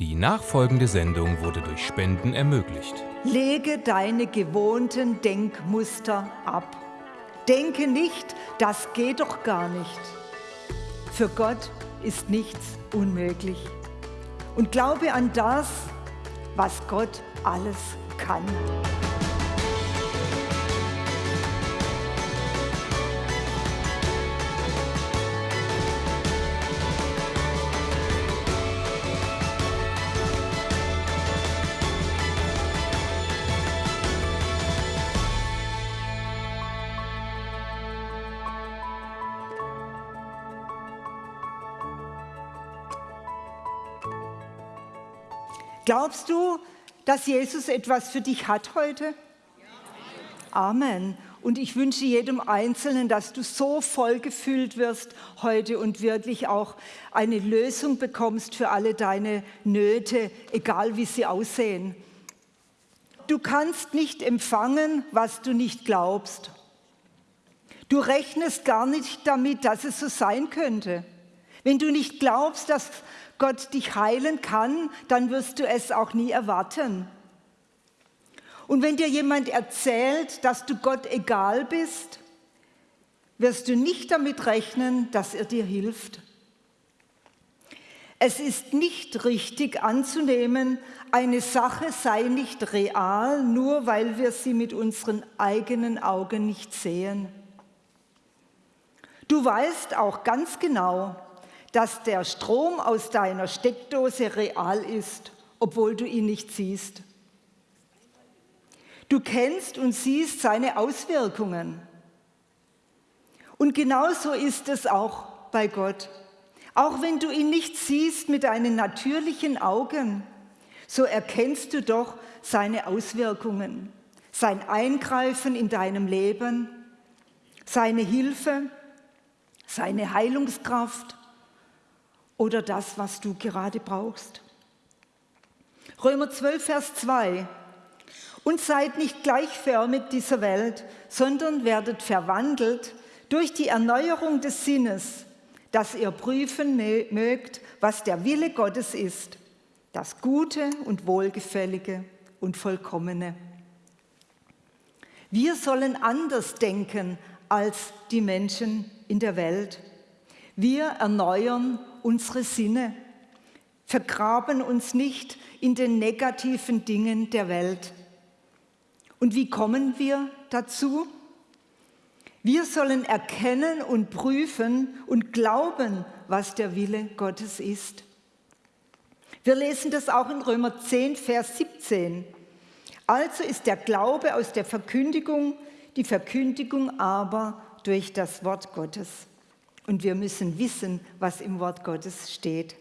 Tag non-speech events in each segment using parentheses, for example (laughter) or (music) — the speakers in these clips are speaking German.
Die nachfolgende Sendung wurde durch Spenden ermöglicht. Lege deine gewohnten Denkmuster ab. Denke nicht, das geht doch gar nicht. Für Gott ist nichts unmöglich. Und glaube an das, was Gott alles kann. Glaubst du, dass Jesus etwas für dich hat heute? Amen. Und ich wünsche jedem Einzelnen, dass du so voll gefüllt wirst heute und wirklich auch eine Lösung bekommst für alle deine Nöte, egal wie sie aussehen. Du kannst nicht empfangen, was du nicht glaubst. Du rechnest gar nicht damit, dass es so sein könnte. Wenn du nicht glaubst, dass Gott dich heilen kann, dann wirst du es auch nie erwarten. Und wenn dir jemand erzählt, dass du Gott egal bist, wirst du nicht damit rechnen, dass er dir hilft. Es ist nicht richtig anzunehmen, eine Sache sei nicht real, nur weil wir sie mit unseren eigenen Augen nicht sehen. Du weißt auch ganz genau, dass der Strom aus deiner Steckdose real ist, obwohl du ihn nicht siehst. Du kennst und siehst seine Auswirkungen. Und genauso ist es auch bei Gott. Auch wenn du ihn nicht siehst mit deinen natürlichen Augen, so erkennst du doch seine Auswirkungen, sein Eingreifen in deinem Leben, seine Hilfe, seine Heilungskraft oder das, was du gerade brauchst. Römer 12, Vers 2. Und seid nicht gleichförmig dieser Welt, sondern werdet verwandelt durch die Erneuerung des Sinnes, dass ihr prüfen mögt, was der Wille Gottes ist, das Gute und Wohlgefällige und Vollkommene. Wir sollen anders denken als die Menschen in der Welt. Wir erneuern unsere Sinne, vergraben uns nicht in den negativen Dingen der Welt. Und wie kommen wir dazu? Wir sollen erkennen und prüfen und glauben, was der Wille Gottes ist. Wir lesen das auch in Römer 10, Vers 17. Also ist der Glaube aus der Verkündigung, die Verkündigung aber durch das Wort Gottes. Und wir müssen wissen, was im Wort Gottes steht.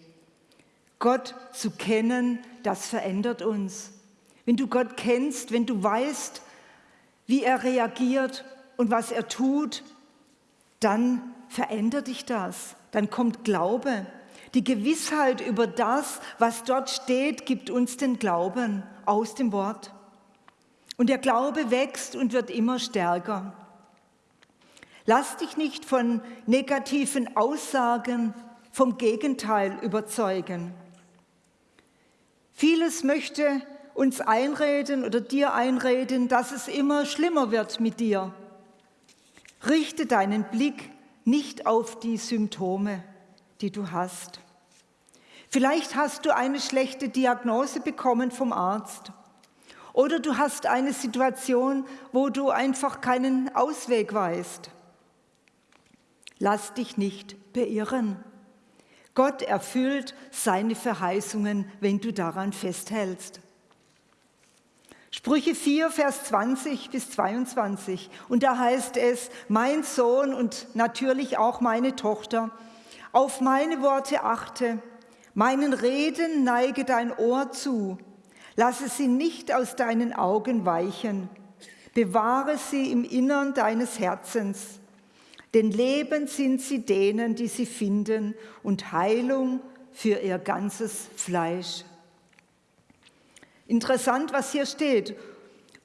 Gott zu kennen, das verändert uns. Wenn du Gott kennst, wenn du weißt, wie er reagiert und was er tut, dann verändert dich das. Dann kommt Glaube. Die Gewissheit über das, was dort steht, gibt uns den Glauben aus dem Wort. Und der Glaube wächst und wird immer stärker. Lass dich nicht von negativen Aussagen vom Gegenteil überzeugen. Vieles möchte uns einreden oder dir einreden, dass es immer schlimmer wird mit dir. Richte deinen Blick nicht auf die Symptome, die du hast. Vielleicht hast du eine schlechte Diagnose bekommen vom Arzt. Oder du hast eine Situation, wo du einfach keinen Ausweg weißt. Lass dich nicht beirren. Gott erfüllt seine Verheißungen, wenn du daran festhältst. Sprüche 4, Vers 20 bis 22. Und da heißt es, mein Sohn und natürlich auch meine Tochter, auf meine Worte achte, meinen Reden neige dein Ohr zu, lasse sie nicht aus deinen Augen weichen, bewahre sie im Innern deines Herzens denn Leben sind sie denen, die sie finden und Heilung für ihr ganzes Fleisch. Interessant, was hier steht.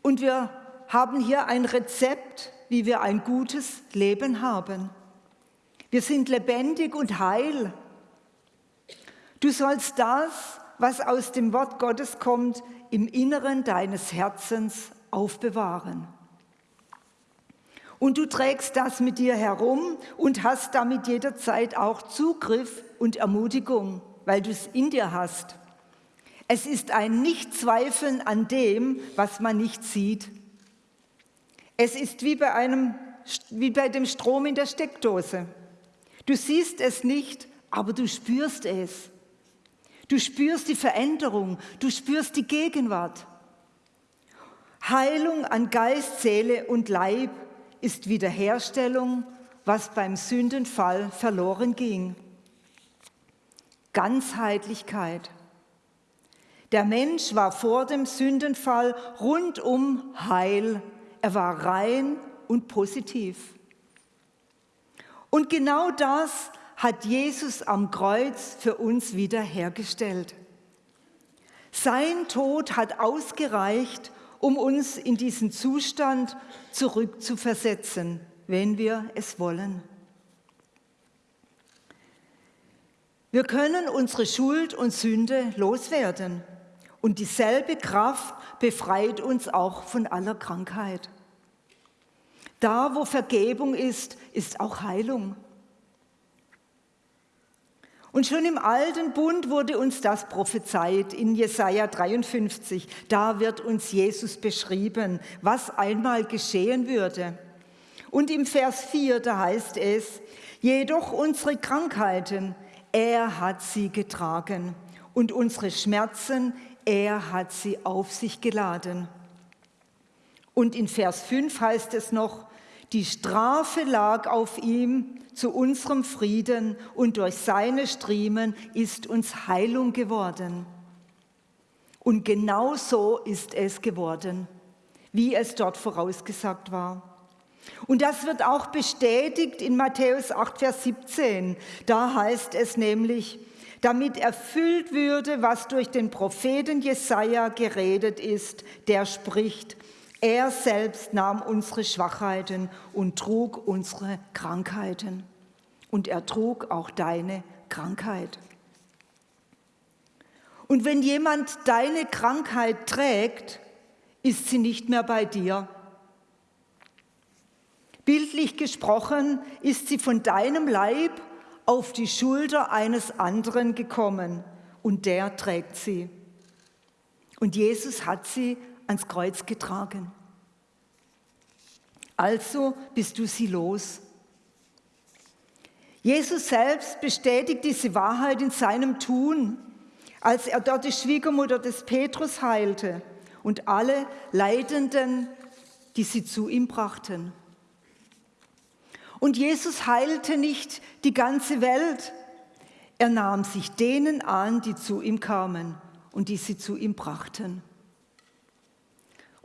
Und wir haben hier ein Rezept, wie wir ein gutes Leben haben. Wir sind lebendig und heil. Du sollst das, was aus dem Wort Gottes kommt, im Inneren deines Herzens aufbewahren. Und du trägst das mit dir herum und hast damit jederzeit auch Zugriff und Ermutigung, weil du es in dir hast. Es ist ein Nichtzweifeln an dem, was man nicht sieht. Es ist wie bei, einem, wie bei dem Strom in der Steckdose. Du siehst es nicht, aber du spürst es. Du spürst die Veränderung, du spürst die Gegenwart. Heilung an Geist, Seele und Leib ist Wiederherstellung, was beim Sündenfall verloren ging. Ganzheitlichkeit. Der Mensch war vor dem Sündenfall rundum heil. Er war rein und positiv. Und genau das hat Jesus am Kreuz für uns wiederhergestellt. Sein Tod hat ausgereicht, um uns in diesen Zustand zurückzuversetzen, wenn wir es wollen. Wir können unsere Schuld und Sünde loswerden und dieselbe Kraft befreit uns auch von aller Krankheit. Da, wo Vergebung ist, ist auch Heilung. Und schon im alten Bund wurde uns das prophezeit in Jesaja 53. Da wird uns Jesus beschrieben, was einmal geschehen würde. Und im Vers 4, da heißt es, jedoch unsere Krankheiten, er hat sie getragen und unsere Schmerzen, er hat sie auf sich geladen. Und in Vers 5 heißt es noch, die Strafe lag auf ihm zu unserem Frieden und durch seine Striemen ist uns Heilung geworden. Und genau so ist es geworden, wie es dort vorausgesagt war. Und das wird auch bestätigt in Matthäus 8, Vers 17. Da heißt es nämlich, damit erfüllt würde, was durch den Propheten Jesaja geredet ist, der spricht, er selbst nahm unsere Schwachheiten und trug unsere Krankheiten. Und er trug auch deine Krankheit. Und wenn jemand deine Krankheit trägt, ist sie nicht mehr bei dir. Bildlich gesprochen ist sie von deinem Leib auf die Schulter eines anderen gekommen und der trägt sie. Und Jesus hat sie ans Kreuz getragen. Also bist du sie los. Jesus selbst bestätigt diese Wahrheit in seinem Tun, als er dort die Schwiegermutter des Petrus heilte und alle Leidenden, die sie zu ihm brachten. Und Jesus heilte nicht die ganze Welt. Er nahm sich denen an, die zu ihm kamen und die sie zu ihm brachten.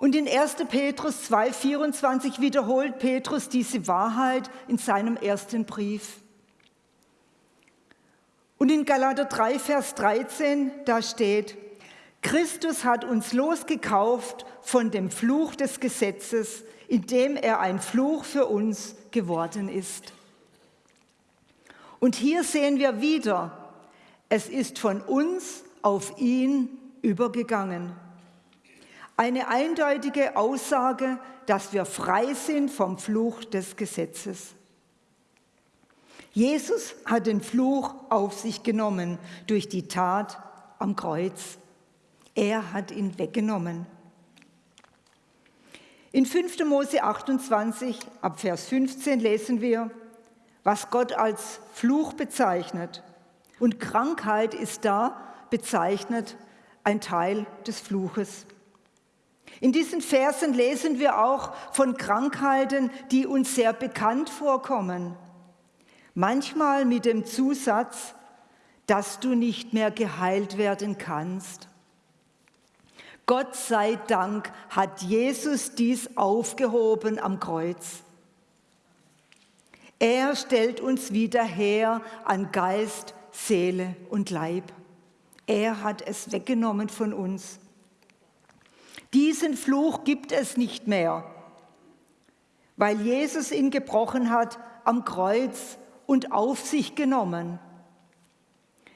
Und in 1. Petrus 2,24 wiederholt Petrus diese Wahrheit in seinem ersten Brief. Und in Galater 3, Vers 13, da steht, Christus hat uns losgekauft von dem Fluch des Gesetzes, indem er ein Fluch für uns geworden ist. Und hier sehen wir wieder, es ist von uns auf ihn übergegangen. Eine eindeutige Aussage, dass wir frei sind vom Fluch des Gesetzes. Jesus hat den Fluch auf sich genommen durch die Tat am Kreuz. Er hat ihn weggenommen. In 5. Mose 28 ab Vers 15 lesen wir, was Gott als Fluch bezeichnet. Und Krankheit ist da bezeichnet ein Teil des Fluches. In diesen Versen lesen wir auch von Krankheiten, die uns sehr bekannt vorkommen. Manchmal mit dem Zusatz, dass du nicht mehr geheilt werden kannst. Gott sei Dank hat Jesus dies aufgehoben am Kreuz. Er stellt uns wieder her an Geist, Seele und Leib. Er hat es weggenommen von uns. Diesen Fluch gibt es nicht mehr, weil Jesus ihn gebrochen hat am Kreuz und auf sich genommen.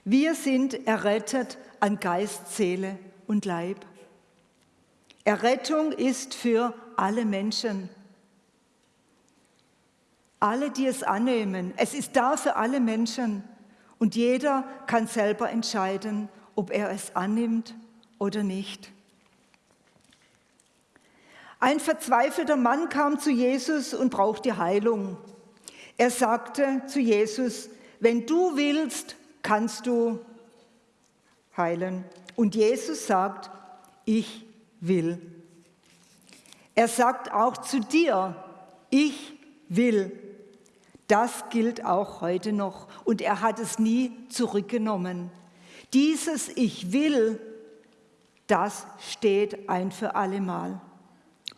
Wir sind errettet an Geist, Seele und Leib. Errettung ist für alle Menschen. Alle, die es annehmen. Es ist da für alle Menschen. Und jeder kann selber entscheiden, ob er es annimmt oder nicht. Ein verzweifelter Mann kam zu Jesus und brauchte Heilung. Er sagte zu Jesus, wenn du willst, kannst du heilen. Und Jesus sagt, ich will. Er sagt auch zu dir, ich will. Das gilt auch heute noch und er hat es nie zurückgenommen. Dieses Ich will, das steht ein für allemal.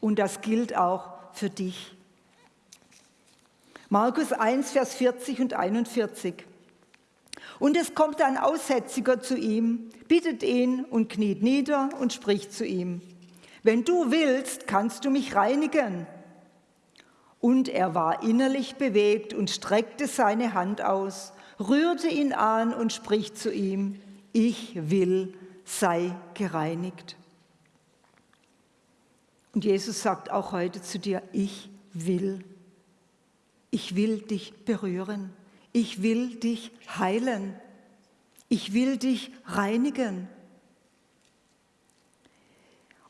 Und das gilt auch für dich. Markus 1, Vers 40 und 41. Und es kommt ein Aussätziger zu ihm, bittet ihn und kniet nieder und spricht zu ihm. Wenn du willst, kannst du mich reinigen. Und er war innerlich bewegt und streckte seine Hand aus, rührte ihn an und spricht zu ihm, ich will, sei gereinigt. Und Jesus sagt auch heute zu dir, ich will. Ich will dich berühren. Ich will dich heilen. Ich will dich reinigen.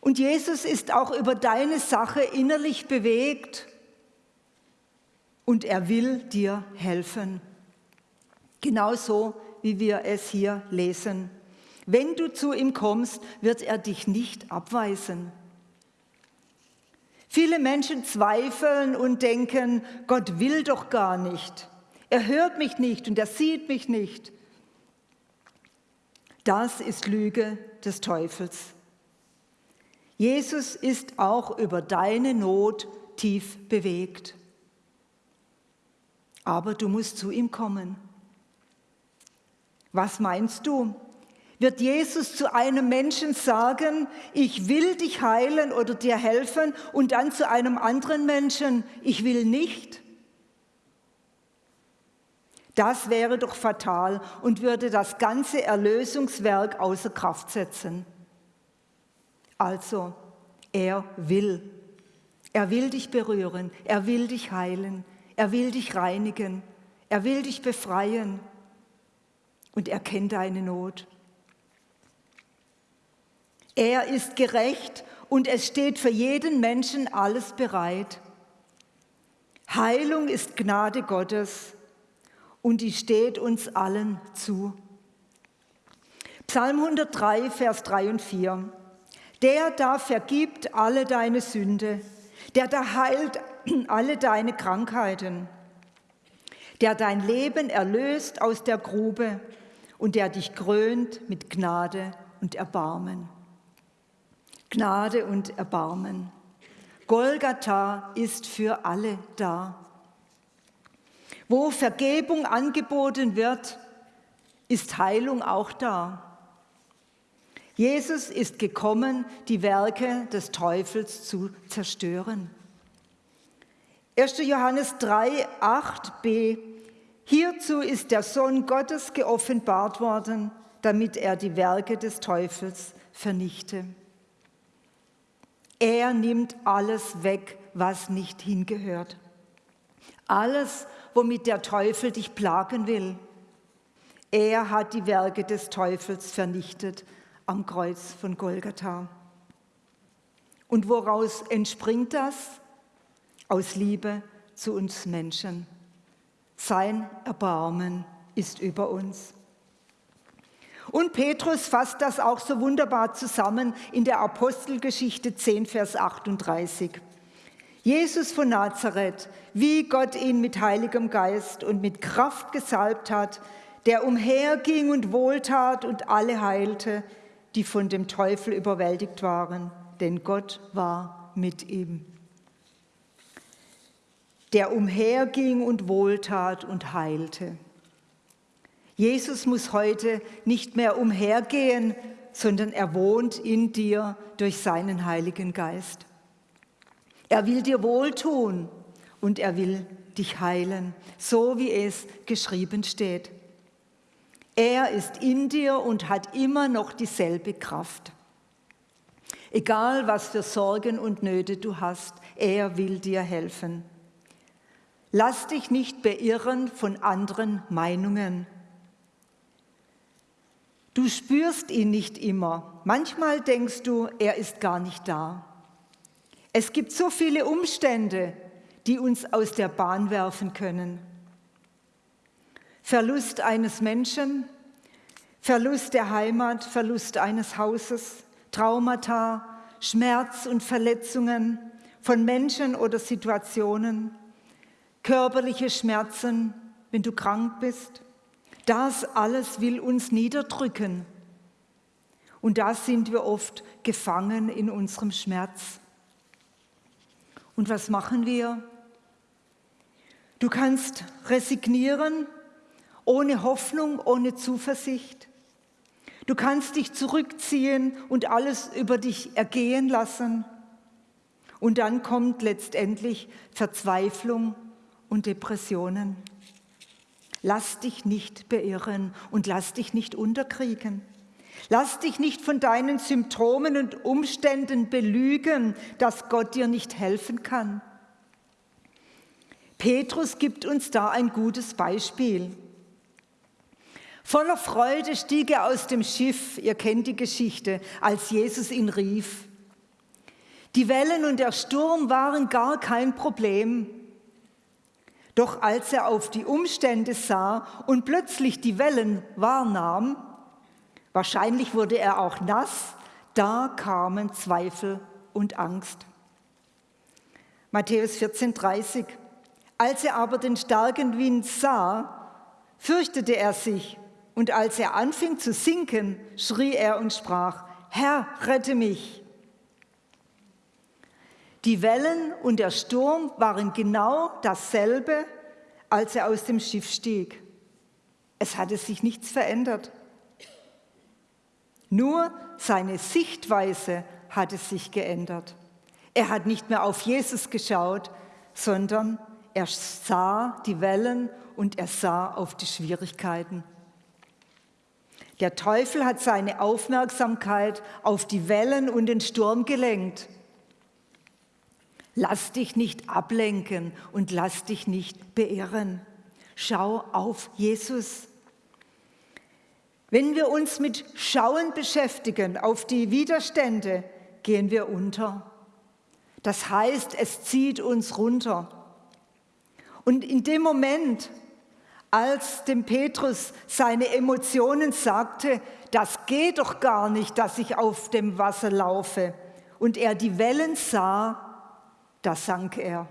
Und Jesus ist auch über deine Sache innerlich bewegt und er will dir helfen. Genauso wie wir es hier lesen. Wenn du zu ihm kommst, wird er dich nicht abweisen. Viele Menschen zweifeln und denken, Gott will doch gar nicht. Er hört mich nicht und er sieht mich nicht. Das ist Lüge des Teufels. Jesus ist auch über deine Not tief bewegt. Aber du musst zu ihm kommen. Was meinst du? Wird Jesus zu einem Menschen sagen, ich will dich heilen oder dir helfen und dann zu einem anderen Menschen, ich will nicht? Das wäre doch fatal und würde das ganze Erlösungswerk außer Kraft setzen. Also, er will. Er will dich berühren, er will dich heilen, er will dich reinigen, er will dich befreien und er kennt deine Not. Er ist gerecht und es steht für jeden Menschen alles bereit. Heilung ist Gnade Gottes und die steht uns allen zu. Psalm 103, Vers 3 und 4. Der da vergibt alle deine Sünde, der da heilt (clears throat) alle deine Krankheiten, der dein Leben erlöst aus der Grube und der dich krönt mit Gnade und Erbarmen. Gnade und Erbarmen. Golgatha ist für alle da. Wo Vergebung angeboten wird, ist Heilung auch da. Jesus ist gekommen, die Werke des Teufels zu zerstören. 1. Johannes 3, 8b. Hierzu ist der Sohn Gottes geoffenbart worden, damit er die Werke des Teufels vernichte. Er nimmt alles weg, was nicht hingehört. Alles, womit der Teufel dich plagen will. Er hat die Werke des Teufels vernichtet am Kreuz von Golgatha. Und woraus entspringt das? Aus Liebe zu uns Menschen. Sein Erbarmen ist über uns. Und Petrus fasst das auch so wunderbar zusammen in der Apostelgeschichte 10, Vers 38. Jesus von Nazareth, wie Gott ihn mit heiligem Geist und mit Kraft gesalbt hat, der umherging und wohltat und alle heilte, die von dem Teufel überwältigt waren, denn Gott war mit ihm. Der umherging und wohltat und heilte. Jesus muss heute nicht mehr umhergehen, sondern er wohnt in dir durch seinen Heiligen Geist. Er will dir wohltun und er will dich heilen, so wie es geschrieben steht. Er ist in dir und hat immer noch dieselbe Kraft. Egal, was für Sorgen und Nöte du hast, er will dir helfen. Lass dich nicht beirren von anderen Meinungen. Du spürst ihn nicht immer. Manchmal denkst du, er ist gar nicht da. Es gibt so viele Umstände, die uns aus der Bahn werfen können. Verlust eines Menschen, Verlust der Heimat, Verlust eines Hauses, Traumata, Schmerz und Verletzungen von Menschen oder Situationen, körperliche Schmerzen, wenn du krank bist. Das alles will uns niederdrücken. Und da sind wir oft gefangen in unserem Schmerz. Und was machen wir? Du kannst resignieren, ohne Hoffnung, ohne Zuversicht. Du kannst dich zurückziehen und alles über dich ergehen lassen. Und dann kommt letztendlich Verzweiflung und Depressionen. Lass dich nicht beirren und lass dich nicht unterkriegen. Lass dich nicht von deinen Symptomen und Umständen belügen, dass Gott dir nicht helfen kann. Petrus gibt uns da ein gutes Beispiel. Voller Freude stieg er aus dem Schiff, ihr kennt die Geschichte, als Jesus ihn rief. Die Wellen und der Sturm waren gar kein Problem. Doch als er auf die Umstände sah und plötzlich die Wellen wahrnahm, wahrscheinlich wurde er auch nass, da kamen Zweifel und Angst. Matthäus 14,30 Als er aber den starken Wind sah, fürchtete er sich, und als er anfing zu sinken, schrie er und sprach, Herr, rette mich. Die Wellen und der Sturm waren genau dasselbe, als er aus dem Schiff stieg. Es hatte sich nichts verändert. Nur seine Sichtweise hatte sich geändert. Er hat nicht mehr auf Jesus geschaut, sondern er sah die Wellen und er sah auf die Schwierigkeiten. Der Teufel hat seine Aufmerksamkeit auf die Wellen und den Sturm gelenkt. Lass dich nicht ablenken und lass dich nicht beirren. Schau auf Jesus. Wenn wir uns mit Schauen beschäftigen auf die Widerstände, gehen wir unter. Das heißt, es zieht uns runter. Und in dem Moment, als dem Petrus seine Emotionen sagte, das geht doch gar nicht, dass ich auf dem Wasser laufe, und er die Wellen sah, da sank er.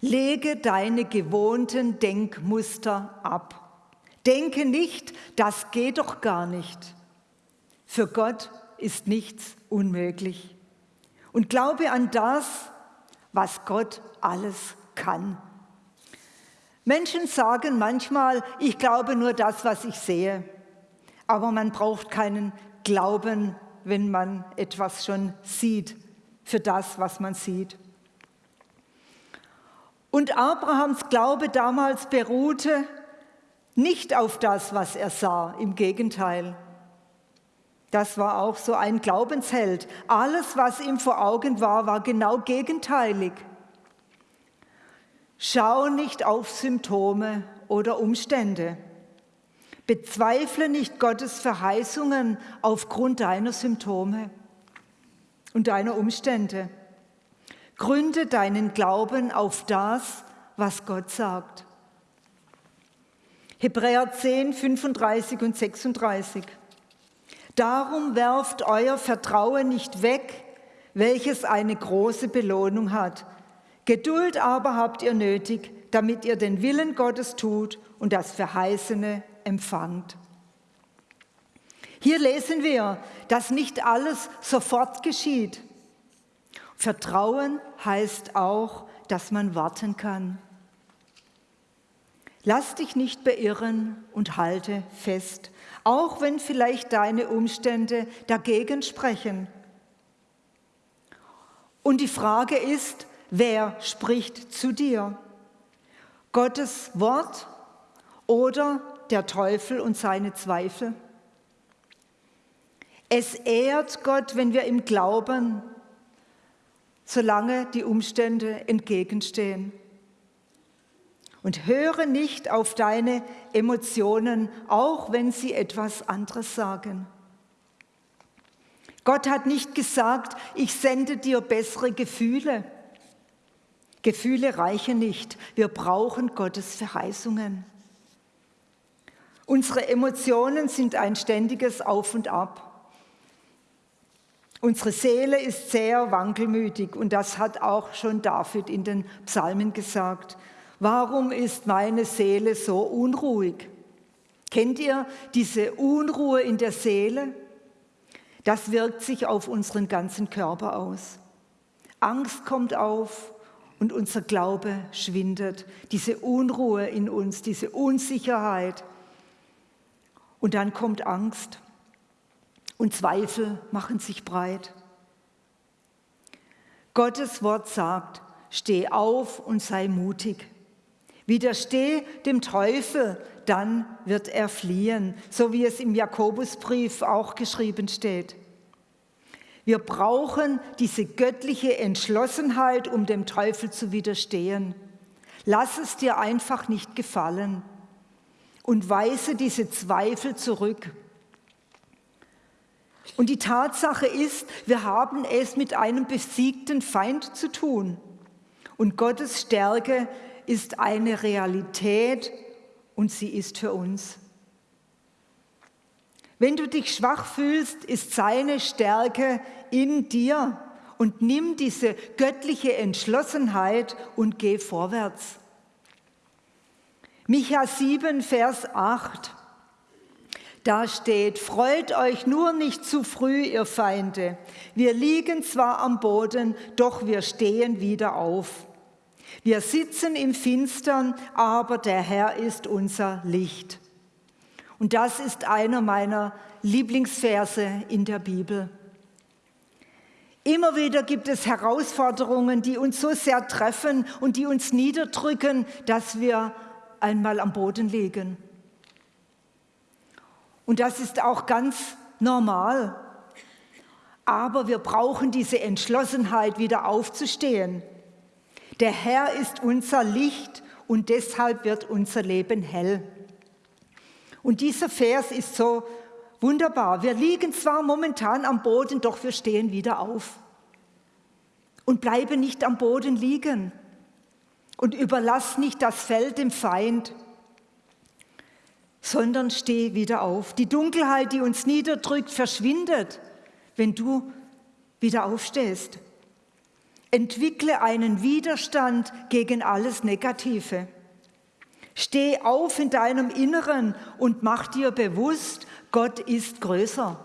Lege deine gewohnten Denkmuster ab. Denke nicht, das geht doch gar nicht. Für Gott ist nichts unmöglich. Und glaube an das, was Gott alles kann. Menschen sagen manchmal, ich glaube nur das, was ich sehe. Aber man braucht keinen Glauben, wenn man etwas schon sieht für das, was man sieht. Und Abrahams Glaube damals beruhte nicht auf das, was er sah, im Gegenteil. Das war auch so ein Glaubensheld. Alles, was ihm vor Augen war, war genau gegenteilig. Schau nicht auf Symptome oder Umstände. Bezweifle nicht Gottes Verheißungen aufgrund deiner Symptome und deiner Umstände. Gründe deinen Glauben auf das, was Gott sagt. Hebräer 10, 35 und 36. Darum werft euer Vertrauen nicht weg, welches eine große Belohnung hat. Geduld aber habt ihr nötig, damit ihr den Willen Gottes tut und das Verheißene empfangt. Hier lesen wir, dass nicht alles sofort geschieht. Vertrauen heißt auch, dass man warten kann. Lass dich nicht beirren und halte fest, auch wenn vielleicht deine Umstände dagegen sprechen. Und die Frage ist, wer spricht zu dir? Gottes Wort oder der Teufel und seine Zweifel? Es ehrt Gott, wenn wir ihm glauben, solange die Umstände entgegenstehen. Und höre nicht auf deine Emotionen, auch wenn sie etwas anderes sagen. Gott hat nicht gesagt, ich sende dir bessere Gefühle. Gefühle reichen nicht. Wir brauchen Gottes Verheißungen. Unsere Emotionen sind ein ständiges Auf und Ab. Unsere Seele ist sehr wankelmütig und das hat auch schon David in den Psalmen gesagt. Warum ist meine Seele so unruhig? Kennt ihr diese Unruhe in der Seele? Das wirkt sich auf unseren ganzen Körper aus. Angst kommt auf und unser Glaube schwindet. Diese Unruhe in uns, diese Unsicherheit. Und dann kommt Angst und Zweifel machen sich breit. Gottes Wort sagt, steh auf und sei mutig. Widersteh dem Teufel, dann wird er fliehen, so wie es im Jakobusbrief auch geschrieben steht. Wir brauchen diese göttliche Entschlossenheit, um dem Teufel zu widerstehen. Lass es dir einfach nicht gefallen und weise diese Zweifel zurück. Und die Tatsache ist, wir haben es mit einem besiegten Feind zu tun. Und Gottes Stärke ist eine Realität und sie ist für uns. Wenn du dich schwach fühlst, ist seine Stärke in dir und nimm diese göttliche Entschlossenheit und geh vorwärts. Micha 7, Vers 8. Da steht, freut euch nur nicht zu früh, ihr Feinde. Wir liegen zwar am Boden, doch wir stehen wieder auf. Wir sitzen im Finstern, aber der Herr ist unser Licht. Und das ist einer meiner Lieblingsverse in der Bibel. Immer wieder gibt es Herausforderungen, die uns so sehr treffen und die uns niederdrücken, dass wir einmal am Boden liegen. Und das ist auch ganz normal. Aber wir brauchen diese Entschlossenheit, wieder aufzustehen. Der Herr ist unser Licht und deshalb wird unser Leben hell. Und dieser Vers ist so wunderbar. Wir liegen zwar momentan am Boden, doch wir stehen wieder auf. Und bleibe nicht am Boden liegen. Und überlass nicht das Feld dem Feind, sondern steh wieder auf. Die Dunkelheit, die uns niederdrückt, verschwindet, wenn du wieder aufstehst. Entwickle einen Widerstand gegen alles Negative. Steh auf in deinem Inneren und mach dir bewusst, Gott ist größer.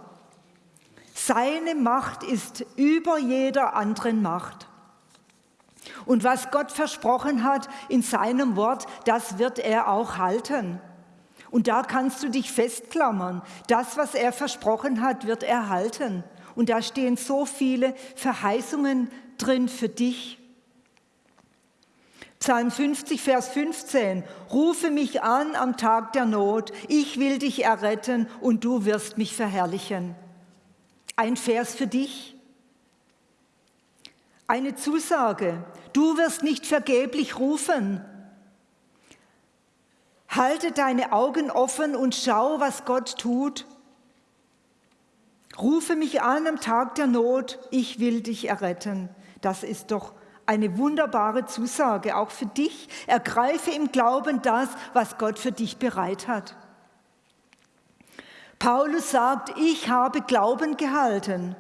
Seine Macht ist über jeder anderen Macht. Und was Gott versprochen hat in seinem Wort, das wird er auch halten. Und da kannst du dich festklammern. Das, was er versprochen hat, wird er halten. Und da stehen so viele Verheißungen drin für dich. Psalm 50, Vers 15. Rufe mich an am Tag der Not, ich will dich erretten und du wirst mich verherrlichen. Ein Vers für dich. Eine Zusage. Du wirst nicht vergeblich rufen. Halte deine Augen offen und schau, was Gott tut. Rufe mich an am Tag der Not, ich will dich erretten. Das ist doch eine wunderbare Zusage, auch für dich. Ergreife im Glauben das, was Gott für dich bereit hat. Paulus sagt, ich habe Glauben gehalten.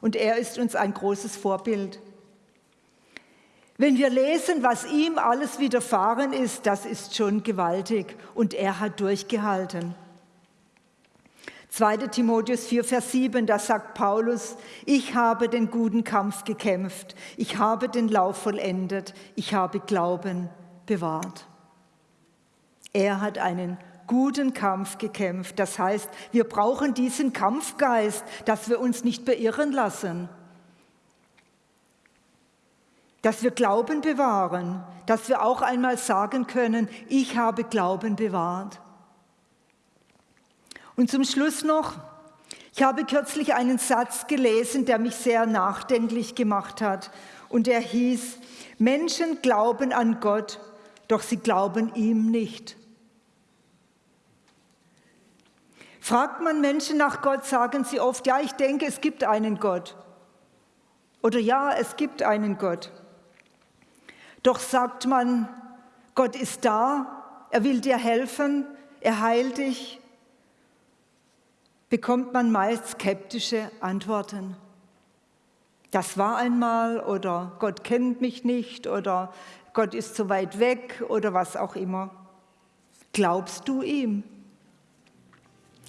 Und er ist uns ein großes Vorbild. Wenn wir lesen, was ihm alles widerfahren ist, das ist schon gewaltig. Und er hat durchgehalten. 2. Timotheus 4, Vers 7, da sagt Paulus, ich habe den guten Kampf gekämpft, ich habe den Lauf vollendet, ich habe Glauben bewahrt. Er hat einen guten Kampf gekämpft. Das heißt, wir brauchen diesen Kampfgeist, dass wir uns nicht beirren lassen, dass wir Glauben bewahren, dass wir auch einmal sagen können, ich habe Glauben bewahrt. Und zum Schluss noch, ich habe kürzlich einen Satz gelesen, der mich sehr nachdenklich gemacht hat. Und der hieß, Menschen glauben an Gott, doch sie glauben ihm nicht. Fragt man Menschen nach Gott, sagen sie oft, ja, ich denke, es gibt einen Gott. Oder ja, es gibt einen Gott. Doch sagt man, Gott ist da, er will dir helfen, er heilt dich, bekommt man meist skeptische Antworten. Das war einmal oder Gott kennt mich nicht oder Gott ist so weit weg oder was auch immer. Glaubst du ihm?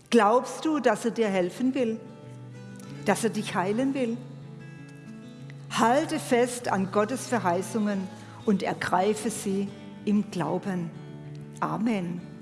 Glaubst du, dass er dir helfen will? Dass er dich heilen will? Halte fest an Gottes Verheißungen und ergreife sie im Glauben. Amen.